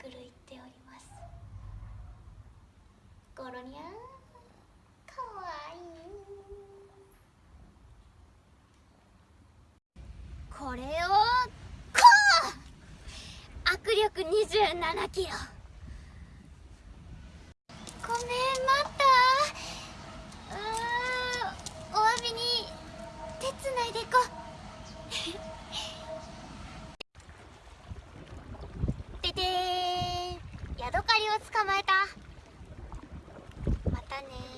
くるいっております。ゴロニャンかわいい。これをこう！握力27キロ。 미안해.